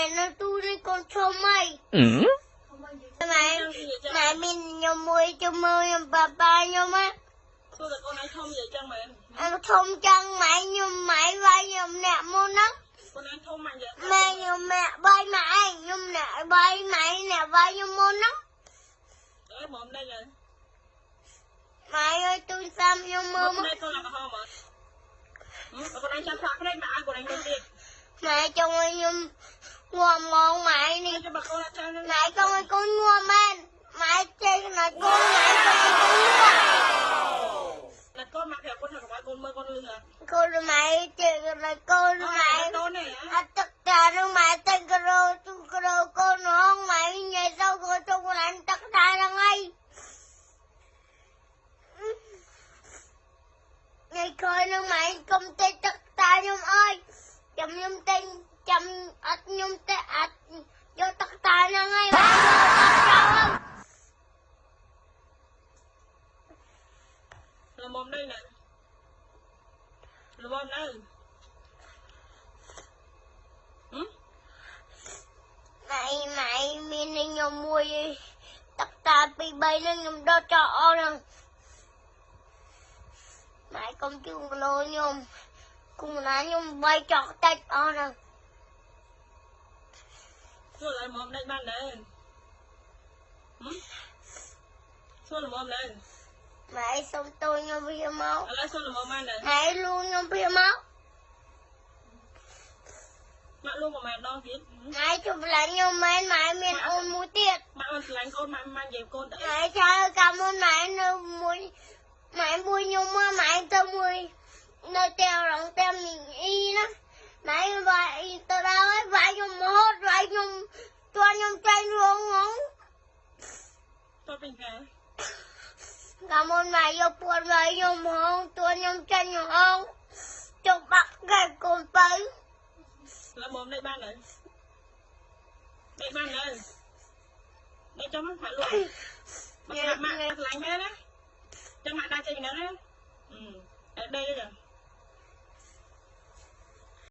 ខ្ញុំអី Ừ. ម៉ែម៉ែមានខ្ញុំមួយជំនួយខ្ញុំប៉ាប៉ាខ្ញុំណាធ្វើតែកូនឯងធំនិយាយចឹងមែនអត់ធំចឹងម៉ែខ្ញុំម៉ែវាយខ្ញុំអ្នកមុនហ្នឹងកូនឯងធំមកនិយាយម៉ែខ្ញុំម៉ែបាយម៉ែឯងខ្ញុំអ្នកបាយម៉ែអ្នកវាយខ្ញុំមុនហ្នឹងអើមកនេះហើយម៉ែអើយទូរស័ព្ទខ្ញុំមើមើលលមកនេះកូនអត់ហមមកកូនឯងចាំផ្លាក់ភ្នែកមកឲ្យកូនឯងទៅទៀតម៉ែចង់ឲ្យខ្ញុំ ងាប់ងងម៉ែនេះចាំបើកូនអត់ចាំហ្នឹងម៉ែចង់ឲ្យកូនងាប់មែនម៉ែចេះណាកូនម៉ែចង់ឲ្យកូនងាប់តែកូនមកប្រាប់កូនថាកុំឲ្យកូនមើលកូនលឺហ៎កូនម៉ែចេះណាកូនម៉ែកូននេះហ៎អត់ទឹកតានឹងម៉ែទឹកក្រោទូក្រោកូនហងម៉ែញ៉ៃទៅក៏ទៅកន្លែងទឹកតាហ្នឹងហើយញ៉ៃក្រោយនឹងម៉ែកុំទេទឹកតាខ្ញុំអើយចាំខ្ញុំទិញ ចាំអត់ខ្ញុំទេអត់យកទឹកតាហ្នឹងហើយម៉ែយកទឹកចោលល្មមនេះណាល្មមនៅហឹមម៉ែម៉ែមាននឹងខ្ញុំមួយទឹកតាពីរបីហ្នឹងខ្ញុំដុតចោលអស់ហ្នឹងម៉ែកុំជូនគីឡូខ្ញុំគុំណាខ្ញុំបីចោលតិចអស់ហ្នឹង សួរល្មមនេះបានដែរហឹមសួរល្មមដែរម៉ែសុំតូចខ្ញុំវាមកឥឡូវសួរល្មមបានដែរម៉ែលួងខ្ញុំវាមកម៉ាក់លួងប្រហែលដងទៀតម៉ែជប់ឡាញ់ខ្ញុំមែនម៉ែមានអូនមួយទៀតម៉ាក់មិនឆ្លាញ់កូនម៉ាក់មិននិយាយកូនទៅម៉ែចៅកាមុនម៉ែនៅមួយម៉ែមួយខ្ញុំមកម៉ែទៅមួយនៅតែរងតែមីអ៊ីណាម៉ែវាយទៅដល់ហើយវាយខ្ញុំហត់វាយខ្ញុំទន់ខ្ញុំចាញ់រងងង ទៅពេញខែកាមុនម៉ែយកពួនវាយខ្ញុំហងទន់ខ្ញុំចាញ់ហងចុះបាក់កែកូនទៅល្មមនេះបានដែរនេះបានដែរនេះចាំម៉ាក់លួងម៉ាក់ម៉ាក់ឆ្លាញ់មែនណាចាំម៉ាក់ដាក់ចេញពីហ្នឹងណាអឺអត់ដេកទេ